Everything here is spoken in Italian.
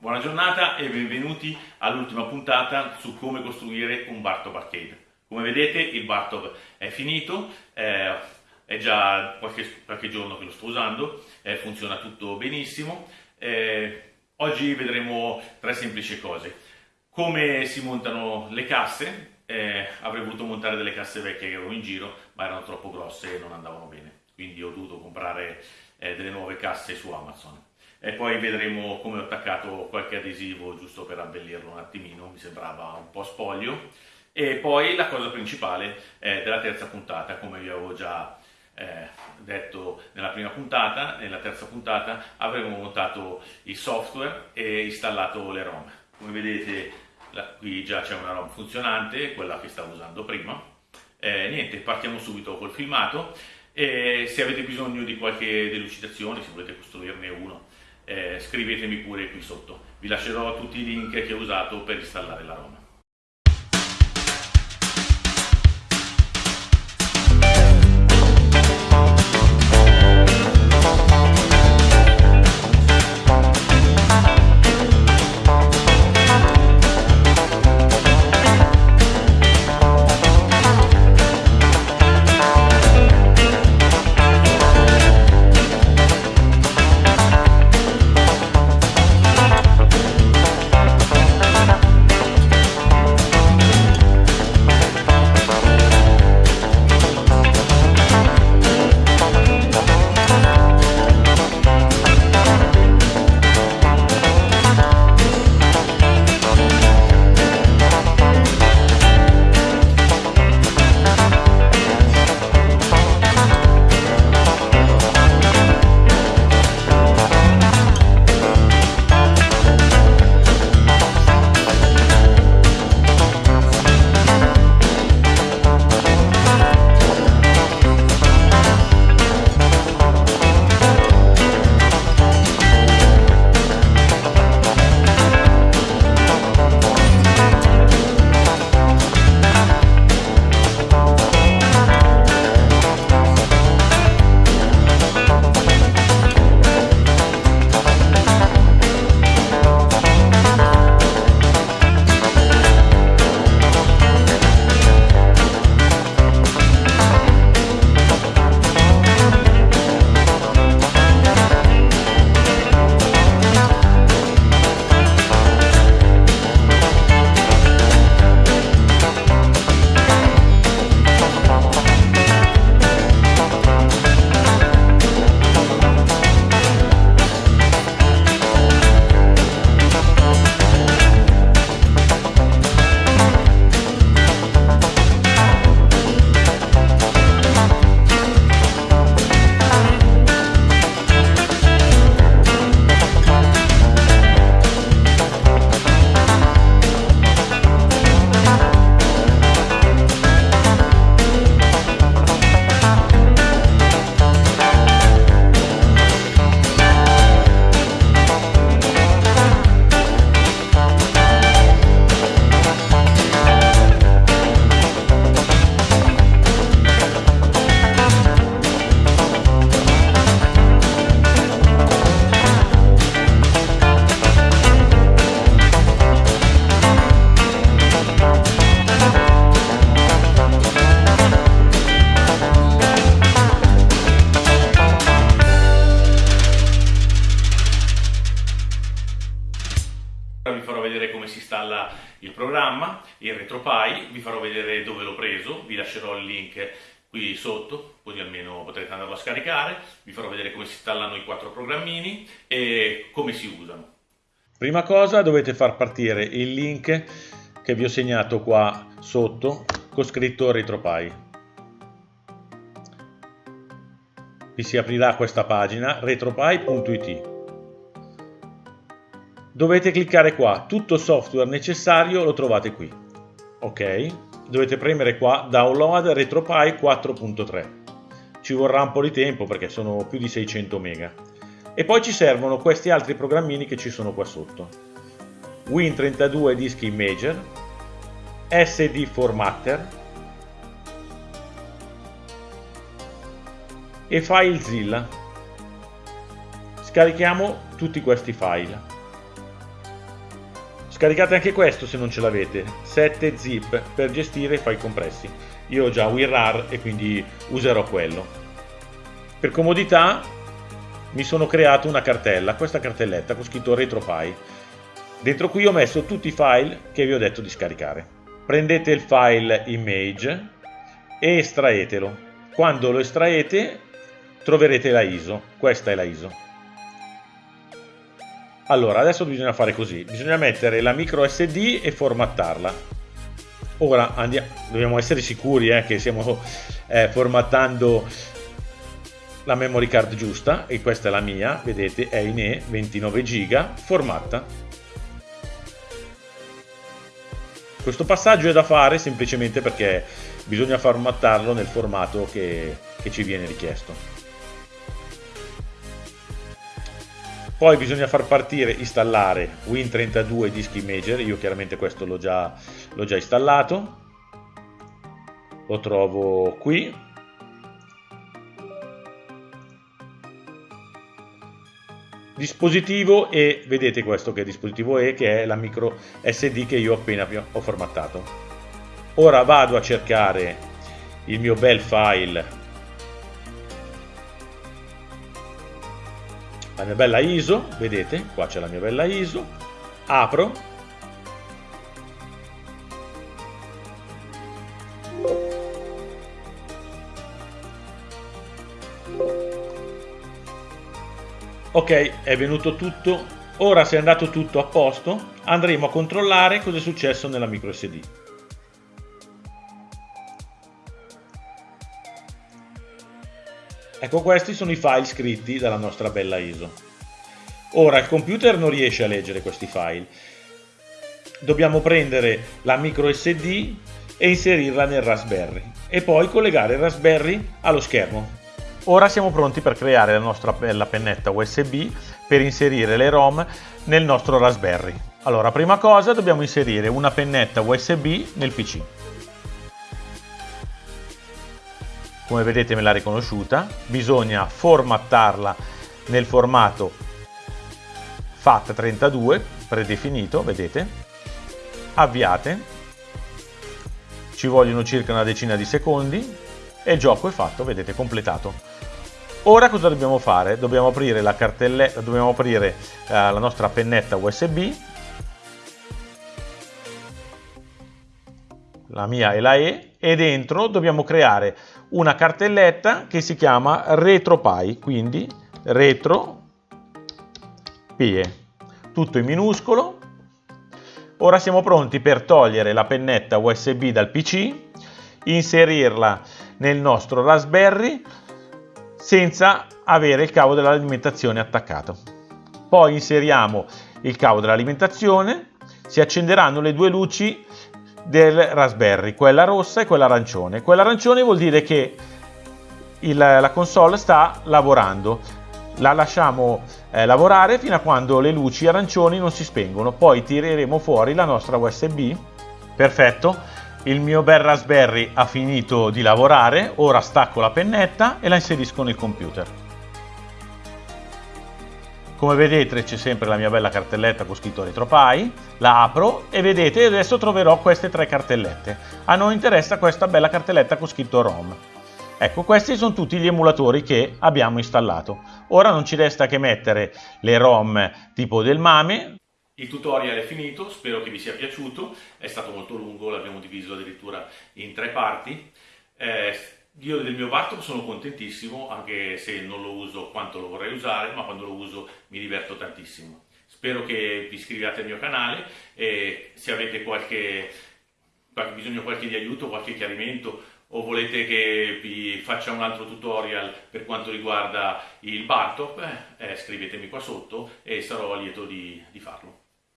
Buona giornata e benvenuti all'ultima puntata su come costruire un Bartov Arcade. Come vedete il Bartov è finito, eh, è già qualche, qualche, giorno che lo sto usando, eh, funziona tutto benissimo. Eh, oggi vedremo tre semplici cose. Come si montano le casse, eh, avrei voluto montare delle casse vecchie che avevo in giro, ma erano troppo grosse e non andavano bene, quindi ho dovuto comprare eh, delle nuove casse su Amazon. E poi vedremo come ho attaccato qualche adesivo giusto per abbellirlo un attimino, mi sembrava un po' spoglio. E poi la cosa principale eh, della terza puntata, come vi avevo già eh, detto nella prima puntata, nella terza puntata avremo montato il software e installato le ROM. Come vedete la, qui già c'è una ROM funzionante, quella che stavo usando prima. Eh, niente, partiamo subito col filmato. E se avete bisogno di qualche delucidazione, se volete costruirne uno, eh, scrivetemi pure qui sotto. Vi lascerò tutti i link che ho usato per installare la ROM. Il RetroPie, vi farò vedere dove l'ho preso, vi lascerò il link qui sotto, così almeno potrete andarlo a scaricare, vi farò vedere come si installano i quattro programmini e come si usano. Prima cosa dovete far partire il link che vi ho segnato qua sotto con scritto RetroPie. Vi si aprirà questa pagina retropie.it dovete cliccare qua, tutto software necessario lo trovate qui. Ok, dovete premere qua download RetroPie 4.3. Ci vorrà un po' di tempo perché sono più di 600 mega. E poi ci servono questi altri programmini che ci sono qua sotto. Win32 Disk Imager, SD Formatter e FileZilla. Scarichiamo tutti questi file. Scaricate anche questo se non ce l'avete, 7 zip per gestire i file compressi. Io ho già WinRAR e quindi userò quello. Per comodità mi sono creato una cartella, questa cartelletta con scritto RetroPie. Dentro qui ho messo tutti i file che vi ho detto di scaricare. Prendete il file image e estraetelo. Quando lo estraete troverete la ISO, questa è la ISO. Allora, adesso bisogna fare così, bisogna mettere la micro SD e formattarla. Ora andiamo, dobbiamo essere sicuri eh, che stiamo eh, formattando la memory card giusta e questa è la mia, vedete è in E 29 giga formatta. Questo passaggio è da fare semplicemente perché bisogna formattarlo nel formato che, che ci viene richiesto. Poi bisogna far partire, installare Win32 Disk Imager, io chiaramente questo l'ho già, già installato, lo trovo qui, dispositivo e vedete questo che dispositivo è che è la micro SD che io appena ho formattato. Ora vado a cercare il mio bel file la mia bella ISO, vedete, qua c'è la mia bella ISO, apro, ok è venuto tutto. Ora se è andato tutto a posto andremo a controllare cosa è successo nella micro Ecco questi sono i file scritti dalla nostra bella ISO. Ora il computer non riesce a leggere questi file. Dobbiamo prendere la micro SD e inserirla nel Raspberry e poi collegare il Raspberry allo schermo. Ora siamo pronti per creare la nostra bella pennetta USB per inserire le ROM nel nostro Raspberry. Allora, prima cosa dobbiamo inserire una pennetta USB nel PC. Come vedete me l'ha riconosciuta, bisogna formattarla nel formato FAT32 predefinito, vedete, avviate, ci vogliono circa una decina di secondi e il gioco è fatto, vedete, completato. Ora cosa dobbiamo fare? Dobbiamo aprire la cartelletta, dobbiamo aprire eh, la nostra pennetta USB, la mia è la E, e dentro dobbiamo creare una cartelletta che si chiama RetroPie, quindi retro pie, tutto in minuscolo. Ora siamo pronti per togliere la pennetta USB dal PC, inserirla nel nostro Raspberry senza avere il cavo dell'alimentazione attaccato. Poi inseriamo il cavo dell'alimentazione, si accenderanno le due luci del Raspberry, quella rossa e quella arancione. Quella arancione vuol dire che il, la console sta lavorando. La lasciamo eh, lavorare fino a quando le luci arancioni non si spengono. Poi tireremo fuori la nostra USB. Perfetto. Il mio bel Raspberry ha finito di lavorare. Ora stacco la pennetta e la inserisco nel computer. Come vedete c'è sempre la mia bella cartelletta con scritto RetroPie, la apro e vedete adesso troverò queste tre cartellette. A noi interessa questa bella cartelletta con scritto ROM. Ecco, questi sono tutti gli emulatori che abbiamo installato. Ora non ci resta che mettere le ROM tipo del MAME. Il tutorial è finito, spero che vi sia piaciuto, è stato molto lungo, l'abbiamo diviso addirittura in tre parti. Eh, io del mio Bartok sono contentissimo, anche se non lo uso quanto lo vorrei usare, ma quando lo uso mi diverto tantissimo. Spero che vi iscriviate al mio canale e se avete qualche, qualche bisogno qualche di aiuto, qualche chiarimento o volete che vi faccia un altro tutorial per quanto riguarda il Bartok, eh, scrivetemi qua sotto e sarò lieto di, di farlo.